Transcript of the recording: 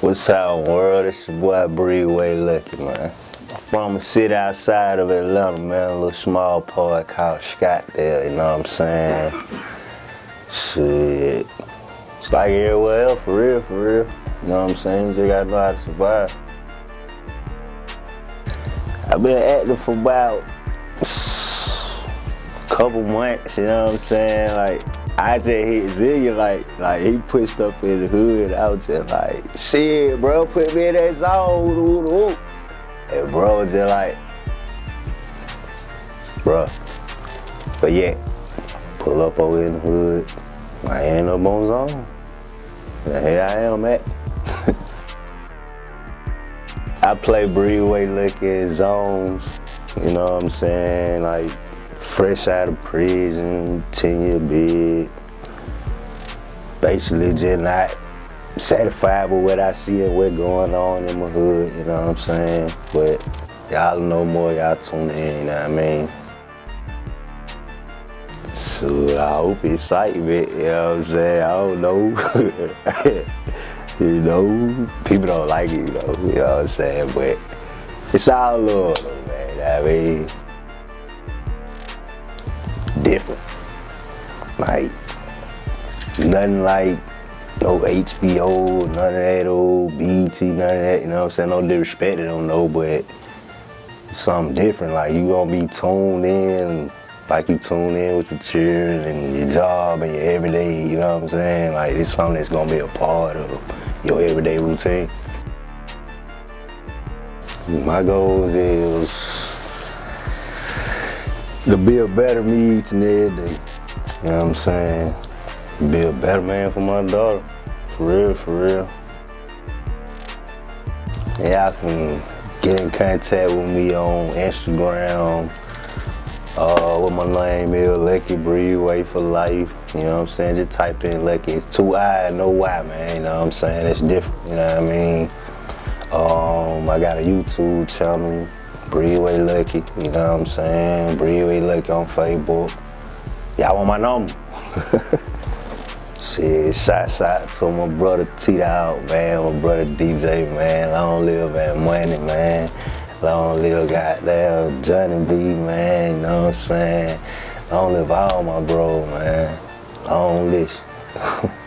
What's up, world? It's your boy Breeway Lucky, man. From a city outside of Atlanta, man. A little small part called Scottsdale, you know what I'm saying? Shit. It's like everywhere else, for real, for real. You know what I'm saying? You gotta know how to survive. I've been acting for about a couple months, you know what I'm saying? Like, I just hit Zillion, like, like he pushed up in the hood. I was just like, shit, bro, put me in that zone. And bro was just like, bro. But yeah, pull up over in the hood. I ain't up on zone. And here I am at. I play Breeway Liquor zones, you know what I'm saying? Like, fresh out of prison, 10 year bid. Basically just not satisfied with what I see and what's going on in my hood, you know what I'm saying? But y'all know more, y'all tune in, you know what I mean? So I hope excitement, you know what I'm saying? I don't know. you know, people don't like it, you know, you know what I'm saying? But it's all love man, I mean? Different. Like, nothing like no HBO, none of that old BET, none of that, you know what I'm saying? No disrespect, I don't know, but something different. Like, you gonna be tuned in, like you tune in with your children and your job and your everyday, you know what I'm saying? Like, it's something that's gonna be a part of your everyday routine. My goals is to be a better me each and every day. You know what I'm saying? Be a better man for my daughter. For real, for real. Y'all can get in contact with me on Instagram. Uh, my name is, Lucky Breeway for life. You know what I'm saying? Just type in Lucky. It's two I, no Y, man. You know what I'm saying? It's different. You know what I mean? Um, I got a YouTube channel. Breeway Lucky, you know what I'm saying? Breeway Lucky on Facebook. Y'all want my number? Shit, shout out to my brother T out, man, my brother DJ, man. Long live that money, man. Long live goddamn Johnny B, man, you know what I'm saying? Long live all my bro, man. Long live.